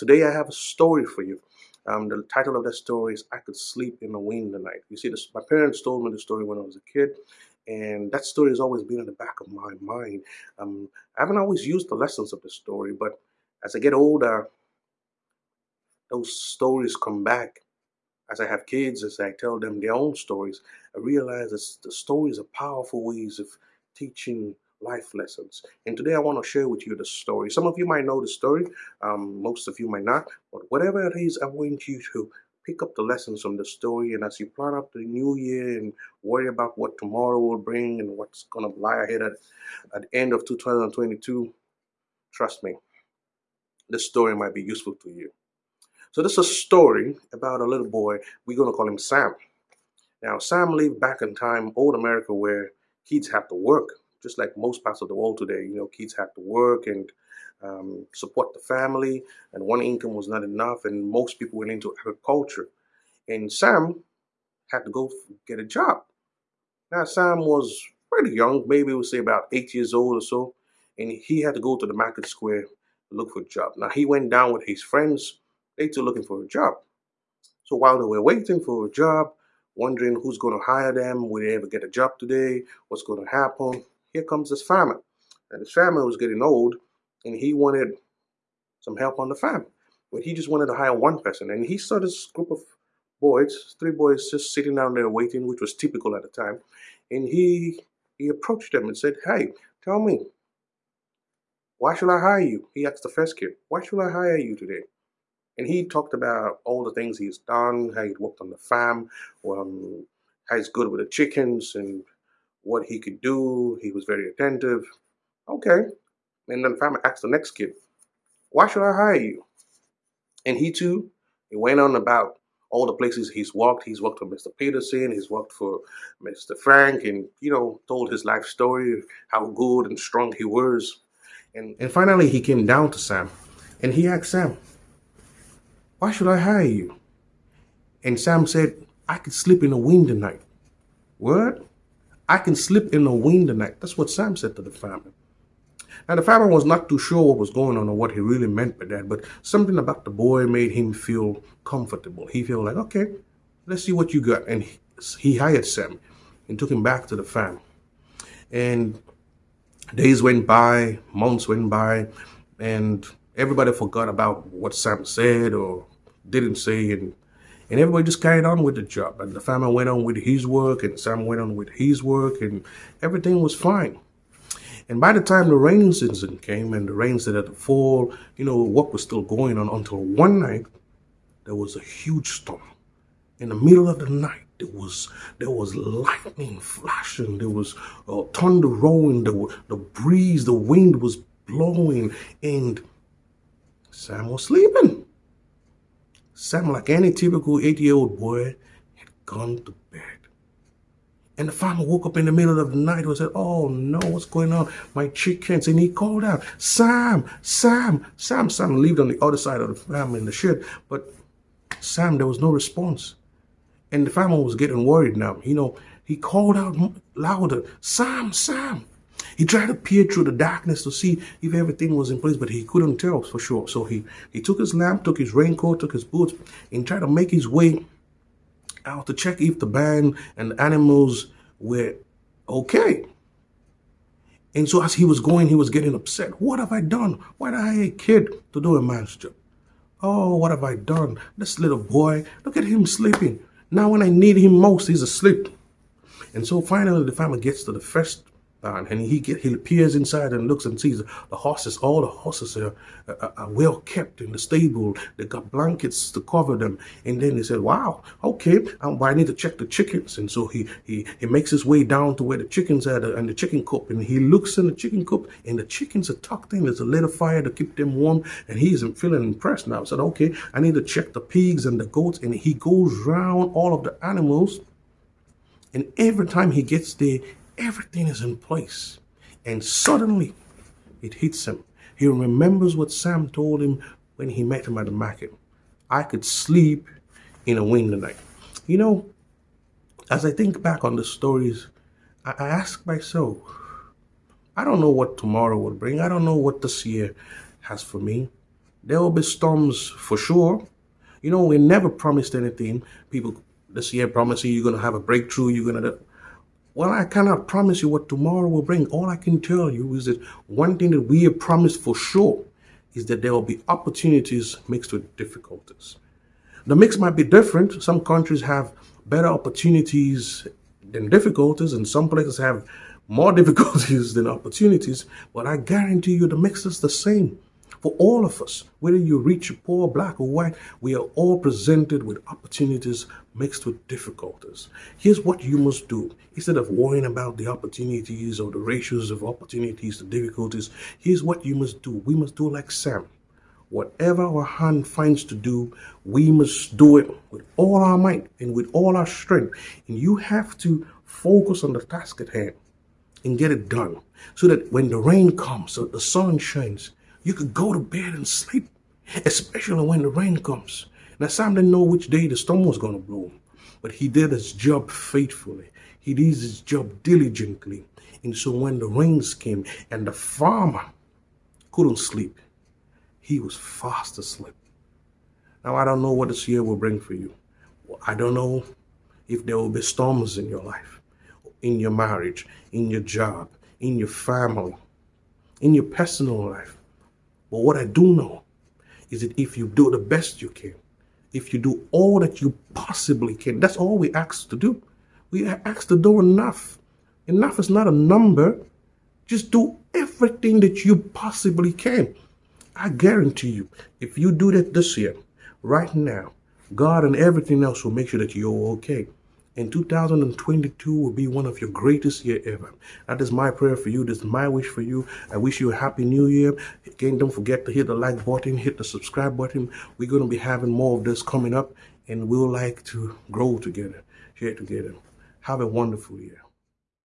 Today I have a story for you. Um, the title of that story is I Could Sleep in the Wind Tonight. You see, this, my parents told me the story when I was a kid, and that story has always been in the back of my mind. Um, I haven't always used the lessons of the story, but as I get older, those stories come back. As I have kids, as I tell them their own stories, I realize that the stories are powerful ways of teaching life lessons. And today I want to share with you the story. Some of you might know the story, um, most of you might not, but whatever it is, I want you to pick up the lessons from the story. And as you plan up the new year and worry about what tomorrow will bring and what's going to lie ahead at, at the end of 2022, trust me, this story might be useful to you. So this is a story about a little boy. We're going to call him Sam. Now, Sam lived back in time, old America, where kids have to work just like most parts of the world today, you know, kids had to work and um, support the family, and one income was not enough, and most people went into agriculture. And Sam had to go get a job. Now, Sam was pretty young, maybe we'll say about eight years old or so, and he had to go to the market square to look for a job. Now, he went down with his friends, they too looking for a job. So while they were waiting for a job, wondering who's going to hire them, will they ever get a job today, what's going to happen, here comes this farmer. And his family was getting old and he wanted some help on the farm. But he just wanted to hire one person. And he saw this group of boys, three boys just sitting down there waiting, which was typical at the time. And he he approached them and said, Hey, tell me, why should I hire you? He asked the first kid, Why should I hire you today? And he talked about all the things he's done, how he'd worked on the farm, um, how he's good with the chickens, and what he could do. He was very attentive. Okay. And then farmer asked the next kid, why should I hire you? And he too, he went on about all the places he's worked. He's worked for Mr. Peterson, he's worked for Mr. Frank, and, you know, told his life story, how good and strong he was. And, and finally, he came down to Sam, and he asked Sam, why should I hire you? And Sam said, I could sleep in the wind tonight. What? I can sleep in the wind tonight. That's what Sam said to the farmer. Now, the farmer was not too sure what was going on or what he really meant by that, but something about the boy made him feel comfortable. He felt like, okay, let's see what you got. And he, he hired Sam and took him back to the farm. And days went by, months went by, and everybody forgot about what Sam said or didn't say. And and everybody just carried on with the job. And the farmer went on with his work, and Sam went on with his work, and everything was fine. And by the time the rainy season came and the rain started to fall, you know, work was still going on until one night there was a huge storm. In the middle of the night, there was there was lightning flashing, there was uh, thunder rolling, the, the breeze, the wind was blowing, and Sam was sleeping. Sam, like any typical eight-year-old boy, had gone to bed. And the farmer woke up in the middle of the night and said, oh no, what's going on? My chickens. And he called out, Sam, Sam, Sam. Sam lived on the other side of the farm in the shed. But Sam, there was no response. And the farmer was getting worried now. You know, he called out louder, Sam, Sam. He tried to peer through the darkness to see if everything was in place, but he couldn't tell for sure. So he, he took his lamp, took his raincoat, took his boots, and tried to make his way out to check if the band and the animals were okay. And so as he was going, he was getting upset. What have I done? Why did I hire a kid to do a man's job? Oh, what have I done? This little boy, look at him sleeping. Now when I need him most, he's asleep. And so finally the family gets to the first uh, and he get, he appears inside and looks and sees the horses. All the horses are, are, are, well kept in the stable. They got blankets to cover them. And then he said, "Wow, okay, um, I need to check the chickens." And so he he he makes his way down to where the chickens are and the chicken coop. And he looks in the chicken coop, and the chickens are tucked in. There's a little fire to keep them warm. And he's feeling impressed now. Said, "Okay, I need to check the pigs and the goats." And he goes round all of the animals. And every time he gets there, everything is in place. And suddenly it hits him. He remembers what Sam told him when he met him at the market. I could sleep in a wind tonight. You know, as I think back on the stories, I, I ask myself, I don't know what tomorrow will bring. I don't know what this year has for me. There will be storms for sure. You know, we never promised anything. People this year promising you're going to have a breakthrough, you're going to. Well, I cannot promise you what tomorrow will bring. All I can tell you is that one thing that we have promised for sure is that there will be opportunities mixed with difficulties. The mix might be different. Some countries have better opportunities than difficulties, and some places have more difficulties than opportunities. But I guarantee you the mix is the same for all of us, whether you're rich, poor, black, or white, we are all presented with opportunities mixed with difficulties. Here's what you must do. Instead of worrying about the opportunities or the ratios of opportunities to difficulties, here's what you must do. We must do like Sam. Whatever our hand finds to do, we must do it with all our might and with all our strength. And you have to focus on the task at hand and get it done so that when the rain comes, so the sun shines, you could go to bed and sleep, especially when the rain comes. Now, Sam didn't know which day the storm was going to blow, but he did his job faithfully. He did his job diligently. And so when the rains came and the farmer couldn't sleep, he was fast asleep. Now, I don't know what this year will bring for you. I don't know if there will be storms in your life, in your marriage, in your job, in your family, in your personal life. But what I do know is that if you do the best you can, if you do all that you possibly can, that's all we ask to do. We ask to do enough. Enough is not a number. Just do everything that you possibly can. I guarantee you, if you do that this year, right now, God and everything else will make sure that you're okay. And 2022 will be one of your greatest year ever. That is my prayer for you. This is my wish for you. I wish you a happy new year. Again, don't forget to hit the like button, hit the subscribe button. We're going to be having more of this coming up and we'll like to grow together, share together. Have a wonderful year.